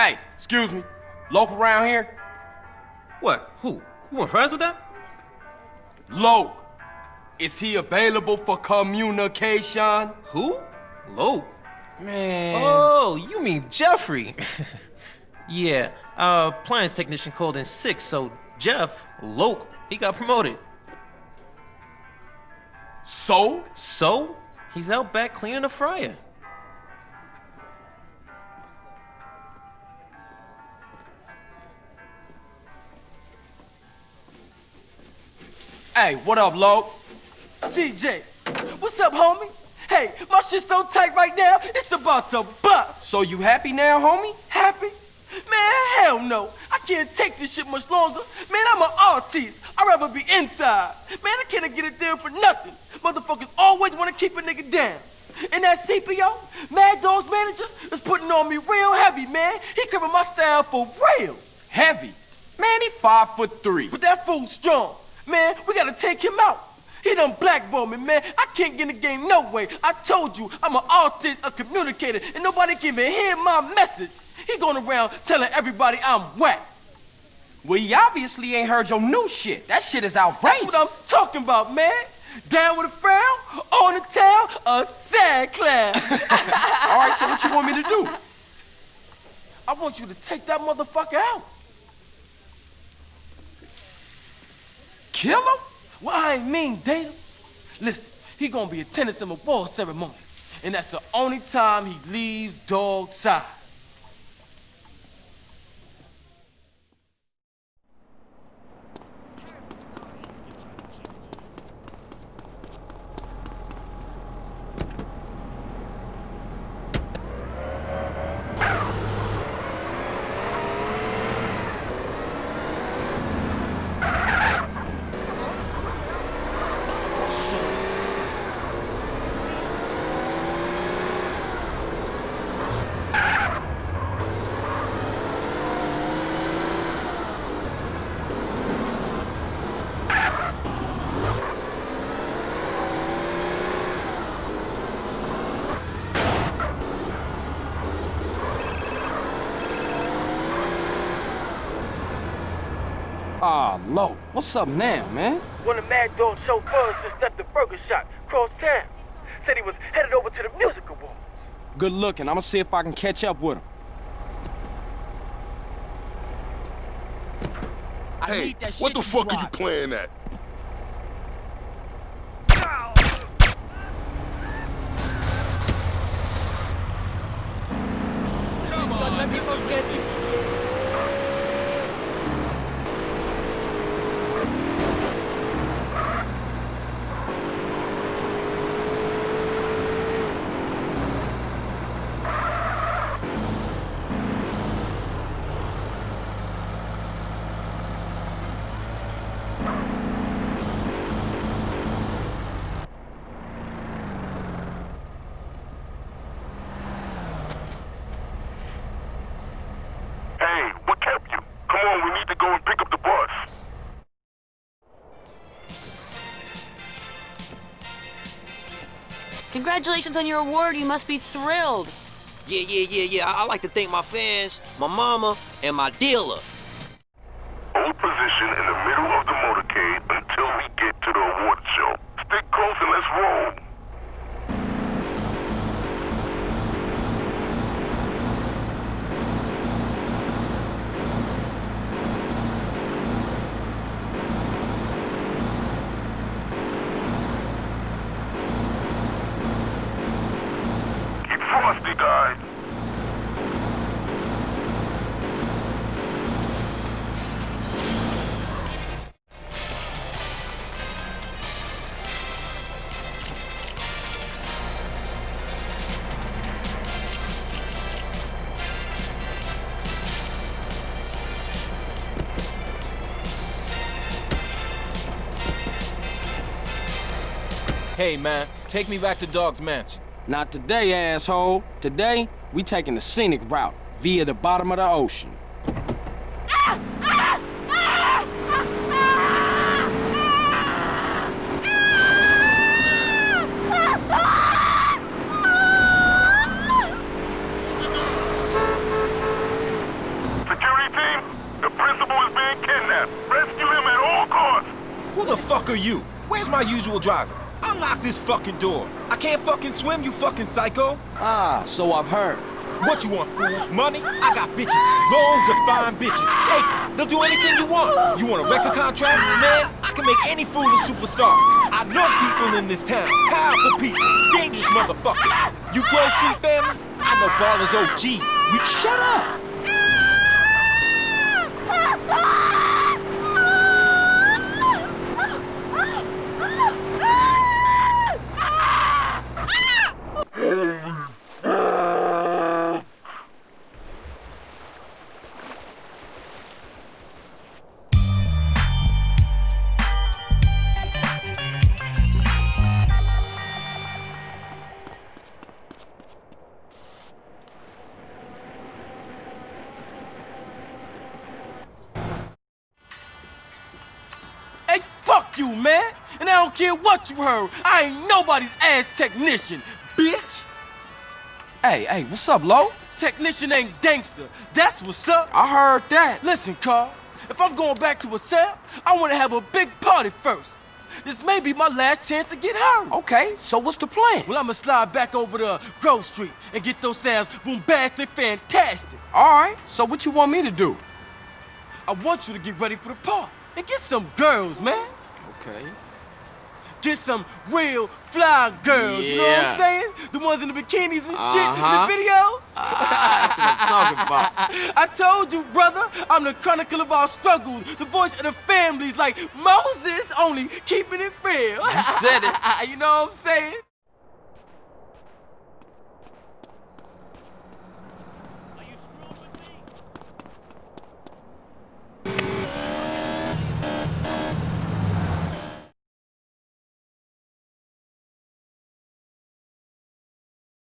Hey, excuse me. Local around here? What? Who? You want friends with that? Loc. Is he available for communication? Who? Loc. Man. Oh, you mean Jeffrey. yeah, our appliance technician called in sick, so Jeff, Loc, he got promoted. So? So, he's out back cleaning the fryer. Hey, what up, Loc? CJ, what's up, homie? Hey, my shit's so tight right now, it's about to bust. So you happy now, homie? Happy? Man, hell no. I can't take this shit much longer. Man, I'm an artist. I'd rather be inside. Man, I can't get a deal for nothing. Motherfuckers always want to keep a nigga down. And that CPO, Madd Dogg's manager, is putting on me real heavy, man. He covering my style for real. Heavy? Man, he five foot three. But that fool's strong. Man, we gotta take him out. He done blackballed me, man. I can't get in the game no way. I told you, I'm an artist, a communicator, and nobody can even hear my message. He going around telling everybody I'm whack. Well, he obviously ain't heard your new shit. That shit is outrageous. That's what I'm talking about, man. Down with a frown, on the tail, a sad clown. All right, so what you want me to do? I want you to take that motherfucker out. Kill him? Well, I ain't mean date him. Listen, he gonna be attending some award ceremony, and that's the only time he leaves dog side. Ah, what's up now, man? One of Madd Dogg's chauffeurs just left the burger shop cross town. Said he was headed over to the music awards. Good looking. I'm gonna see if I can catch up with him. Hey, what the fuck are you playing at? Congratulations on your award. You must be thrilled. Yeah, yeah, yeah, yeah. I, I like to thank my fans, my mama, and my dealer. Hold position in the middle of the motorcade until we get to the award show. Stick close and let's roll. Hey, man, take me back to Dogg's Mansion. Not today, asshole. Today, we taking the scenic route via the bottom of the ocean. Who the fuck are you? Where's my usual driver? Unlock this fucking door. I can't fucking swim, you fucking psycho. Ah, so I've heard. What you want, fool? Money? I got bitches. Loads of fine bitches. Take them. They'll do anything you want. You want a record contract? Man, I can make any fool a superstar. I know people in this town. Powerful people. Dangerous motherfuckers. You Street families? I know Ballas OGs. We Shut up! Fuck you, man! And I don't care what you heard. I ain't nobody's ass technician, bitch! Hey, hey, what's up, Lo? Technician ain't gangster. That's what's up. I heard that. Listen, Carl, if I'm going back to a cell, I want to have a big party first. This may be my last chance to get her. Okay, so what's the plan? Well, I'ma slide back over to Grove Street and get those sounds bombastic, fantastic. All right, so what you want me to do? I want you to get ready for the party and get some girls, man. Okay. Get some real fly girls, you know what I'm saying? The ones in the bikinis and shit Uh-huh. in the videos. That's what I'm talking about. I told you, brother, I'm the chronicle of our struggles, the voice of the families like Moses, only keeping it real. You said it. you know what I'm saying?